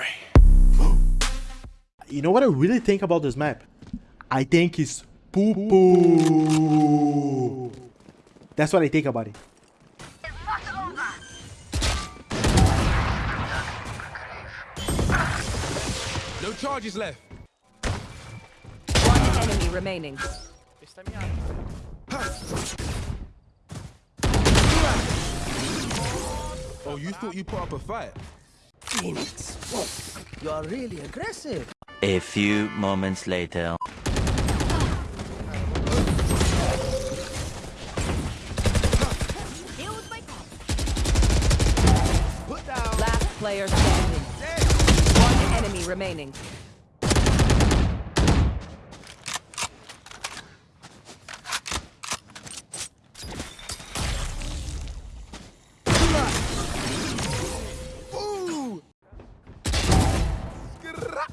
Alright. You know what I really think about this map? I think it's poo poo. That's what I think about it. No charges left. One enemy remaining. Oh, you thought you put up a fight? Phoenix, whoa, you're really aggressive. A few moments later. Last player standing. One enemy remaining.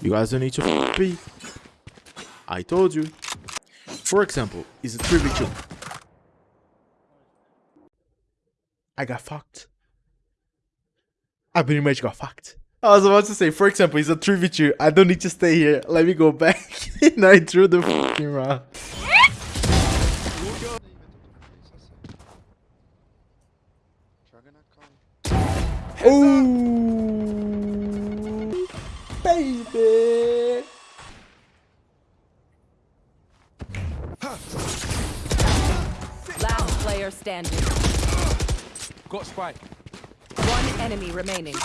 You guys don't need to me. I told you. For example, is a 3v2. I got fucked. I pretty much got fucked. I was about to say, for example, it's a 3v2. I don't need to stay here. Let me go back. and I threw the fucking round. Oh, baby. Last player standing. Got spike. One enemy remaining.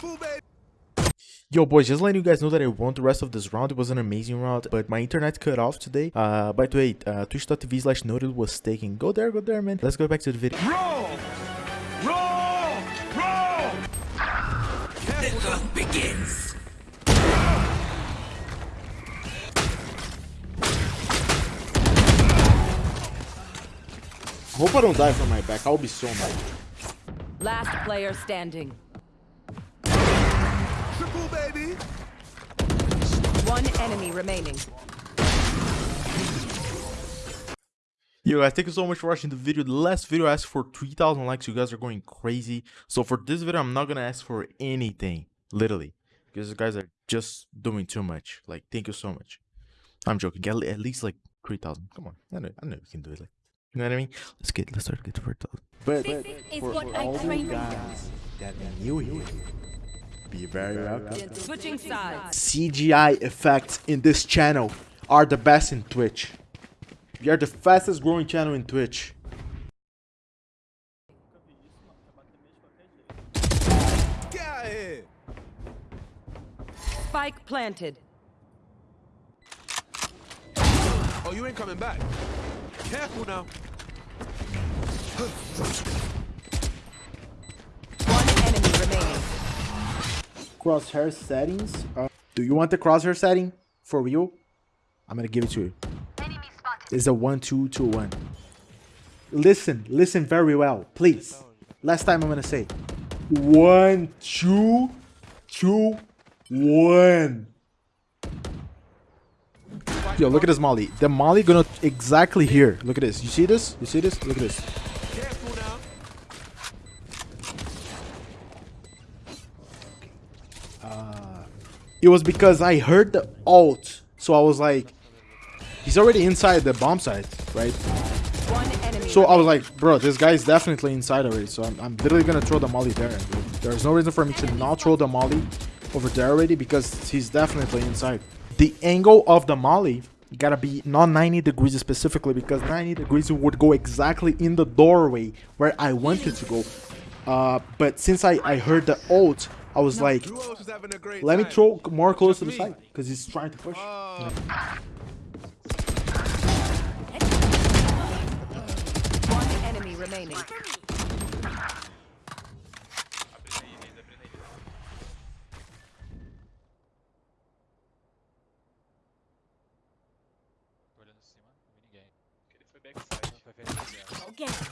Yo, boys, just letting you guys know that I won the rest of this round. It was an amazing round, but my internet cut off today. Uh, by the way, uh, twitch.tv slash noted was taking. Go there, go there, man. Let's go back to the video. Roll! Hope I don't die from my back. I'll be so mad. Last player standing. Triple, baby! One enemy remaining. Yo guys, thank you so much for watching the video. The last video I asked for 3000 likes. You guys are going crazy. So for this video, I'm not gonna ask for anything. Literally. Because you guys are just doing too much. Like, thank you so much. I'm joking. At, at least like 3000. Come on. I know, I know we can do it. Like, you know what I mean? Let's get, let's start get to 4000. But, but is for, what for I all trained you guys that are new here, be very welcome. Switching sides. CGI effects in this channel are the best in Twitch. We are the fastest growing channel in Twitch. Get out of here! Spike planted. Oh, you ain't coming back. Careful now. One enemy remaining. Crosshair settings. Uh, do you want the crosshair setting for real? I'm gonna give it to you. It's a one two two one. Listen, listen very well, please. Last time I'm gonna say one two two one. Yo, look at this molly. The molly gonna exactly here. Look at this. You see this? You see this? Look at this. Now. It was because I heard the alt, so I was like, he's already inside the bomb site, right? So I was like, bro, this guy's definitely inside already. So I'm, I'm literally gonna throw the molly there. There's no reason for me to not throw the molly over there already because he's definitely inside. The angle of the molly gotta be not 90 degrees specifically because 90 degrees would go exactly in the doorway where I wanted to go. Uh, but since I, I heard the ult, I was like, Who else is having a great let me throw more close to the me. side because he's trying to push. Oh, One enemy remaining. Fall.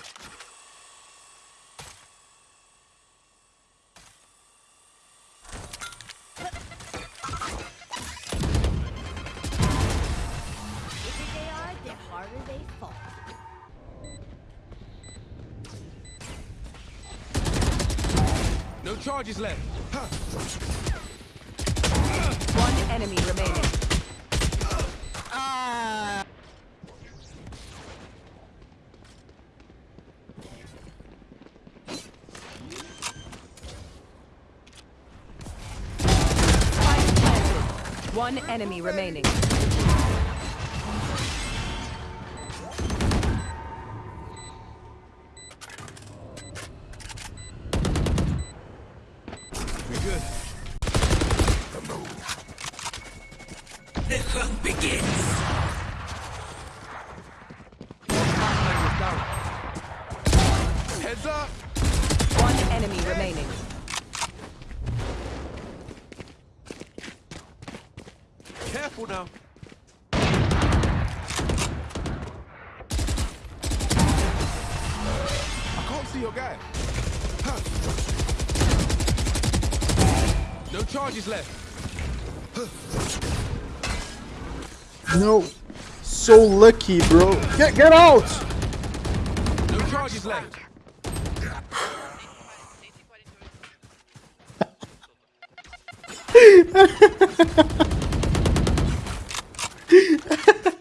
no charges left. Huh. enemy remaining. Spike planted. One enemy remaining. Careful now. I can't see your guy. No charges left. No. So lucky, bro. Get get out! No charges left.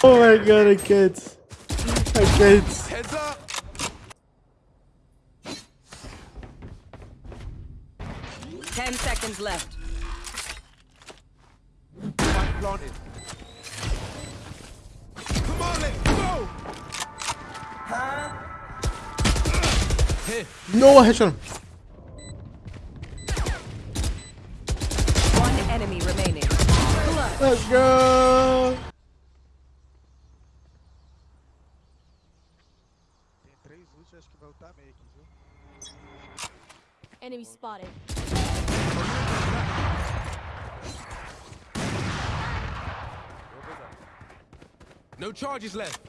Oh my god, I can't. I can't. Heads up! Ten seconds left. Spike planted. Come on, let's go! Here. No, I headshot him. Let's go. Enemy spotted. No charges left.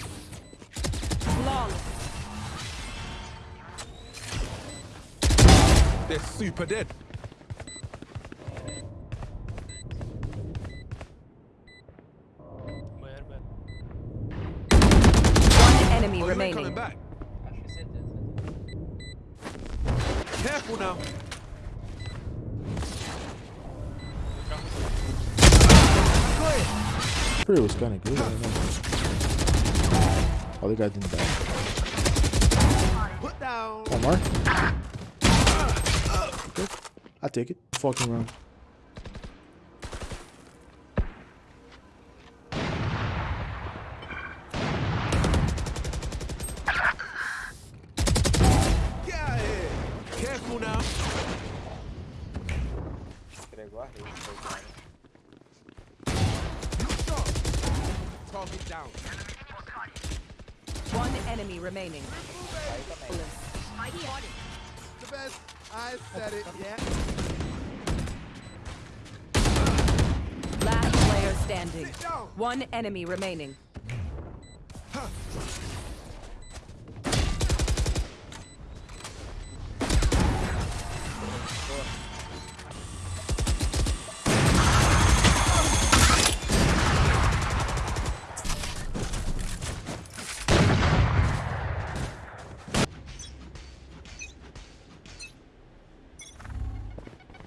They're super dead. Where, where? One enemy Oh, you ain't coming remaining. back. Actually, sit there, sit Careful now. Pretty was kind of good. I don't know. Oh, the guy didn't die. Put down. One more. Good. I take it. Fucking round. Get out of here. Careful now. You stop. Target down. One enemy remaining. The best. I said it. Yeah. Player standing. One enemy remaining.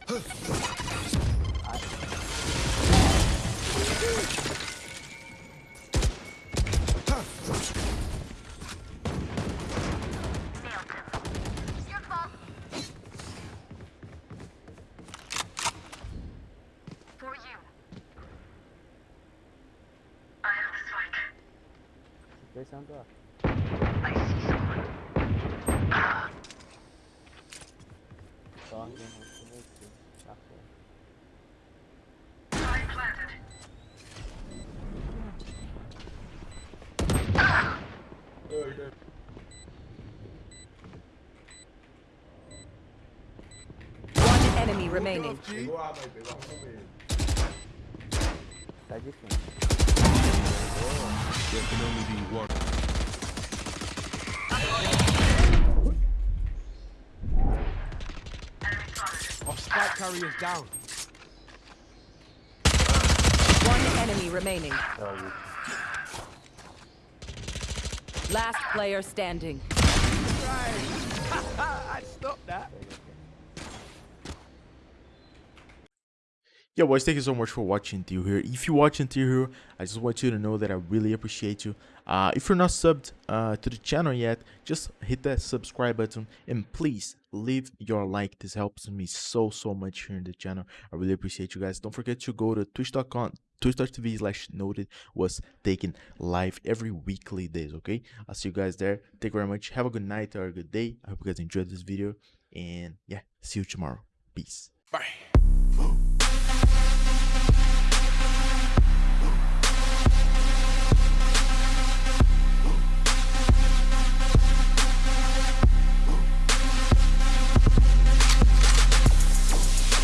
For I see someone. Spike planted. One enemy remaining. G. There can only be one. Off spike carriers down. One enemy remaining. Oh, Last player standing. I'd stop that. Yeah, boys, thank you so much for watching till here. If you watch until here, I just want you to know that I really appreciate you. Uh, if you're not subbed uh, to the channel yet, just hit that subscribe button and please leave your like. This helps me so, so much here in the channel. I really appreciate you guys. Don't forget to go to twitch.com twitch.tv slash noted was taken live every weekly days okay i'll see you guys there thank you very much have a good night or a good day i hope you guys enjoyed this video and yeah see you tomorrow peace Bye.